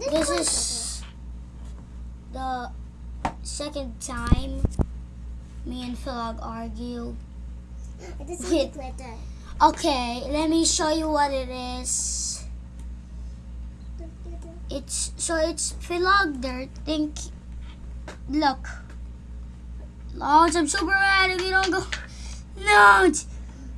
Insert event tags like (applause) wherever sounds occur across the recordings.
This is the second time me and Philog argue. This is Wait. glitter. Okay, let me show you what it is. It's so it's Philog there. Think, look. Launch, I'm super mad if you don't go. Launch! Because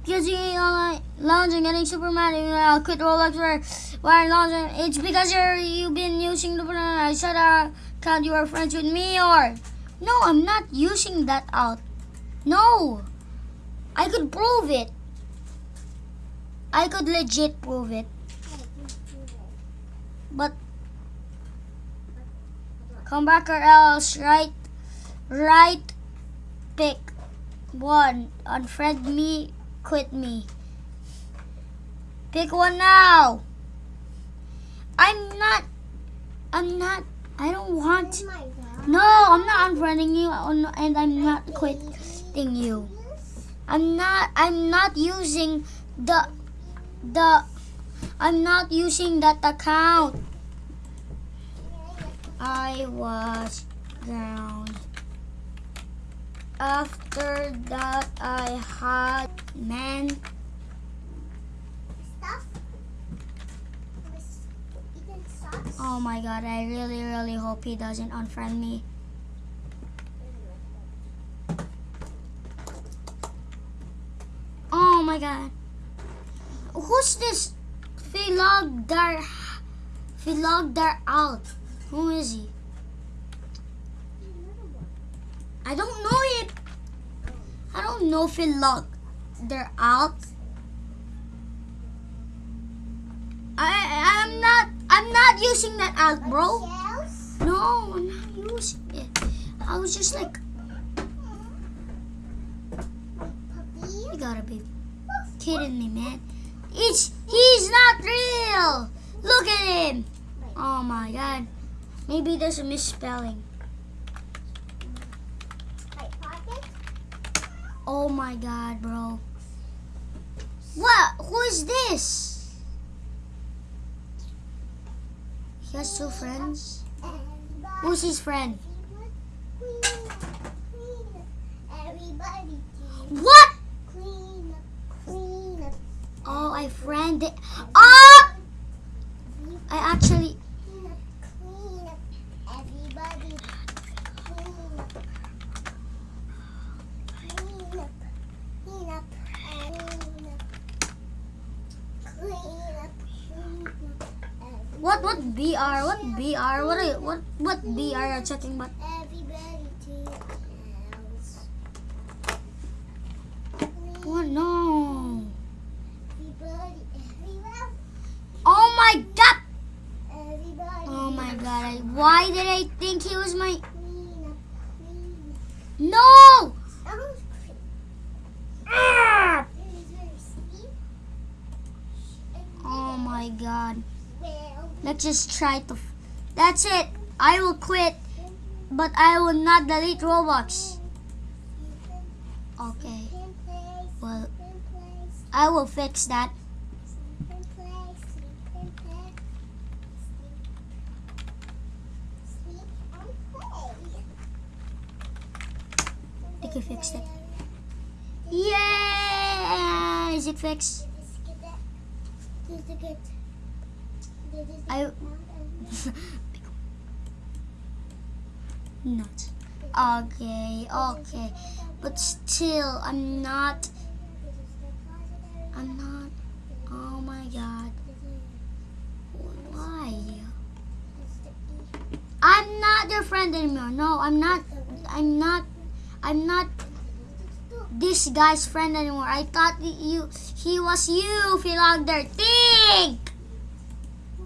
you ain't online. Launch, I'm getting super mad you don't quit Roblox where, why launch? It's because you're, you've been using the, I said uh, account you are friends with me or. No, I'm not using that out. No! I could prove it. I could legit prove it. But come back or else right right pick one. Unfriend me, quit me. Pick one now. I'm not I'm not I don't want God. No, I'm not unfriending you oh and I'm not quitting you. I'm not I'm not using the the I'm not using that account. I was drowned. After that I had man Stuff. This Ethan socks. oh my god, I really really hope he doesn't unfriend me. Oh my god. Who's this Philogdar Philogdar out? Who is he? I don't know it. I don't know Philogdar out. I I'm not I'm not using that out, bro. No, I'm not using it. I was just like, you gotta be kidding me, man. It's he's not real. Look at him. Oh my god. Maybe there's a misspelling. Right pocket. Oh my god, bro. What? Who is this? He has two friends. Who's his friend? What? Oh, I friend. Oh! Ah! I actually. What what BR? What BR? What are you, what what BR are you checking but Everybody to your house. Oh no. Everybody, everywhere. Oh my god. Everybody. Oh my god. I, why did I think he was my Clean up, clean No! up. Someone's clean. Ah! Very, very steep. Oh my god. Well, Let's just try to That's it. I will quit, but I will not delete Roblox. Okay. Well, I will fix that. I I fixed it. Yeah! Is it fixed? I (laughs) not. Okay, okay. But still, I'm not. I'm not. Oh my god. Why? I'm not your friend anymore. No, I'm not. I'm not. I'm not this guy's friend anymore. I thought you, he was you, Philogder. Think!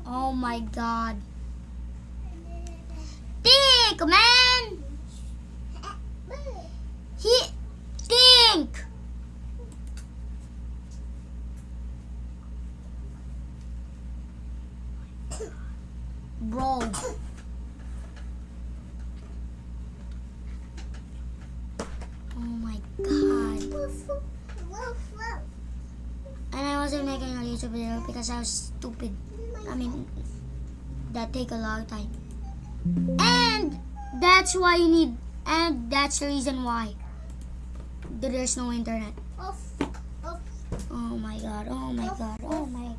Oh my god. Think, man! He, think! Bro. Oh my god. And I wasn't making a YouTube video because I was stupid. I mean, that take a lot of time. And that's why you need and that's the reason why there's no internet. Off. Off. Oh my god, oh my god, oh my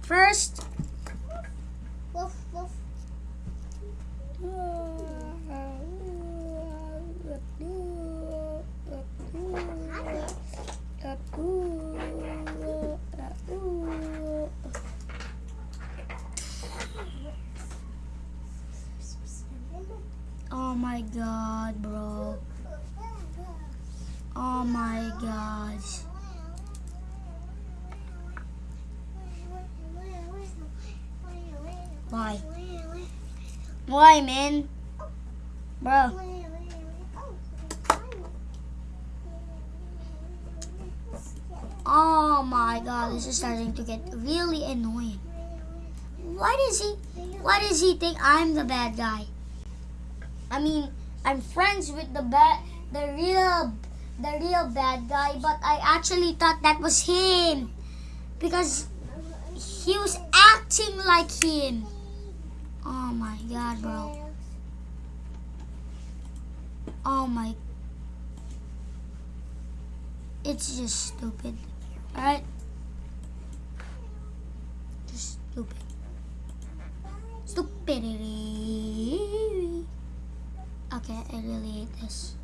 First Woof, woof. Oh my god, bro. Oh my gosh. Why? Why, man? Bro. Oh my god, this is starting to get really annoying. Why does he why does he think I'm the bad guy? I mean, I'm friends with the bad the real the real bad guy, but I actually thought that was him. Because he was acting like him. Oh my god, bro. Oh my It's just stupid. Alright? Just stupid. Stupidity. Okay, I really hate this.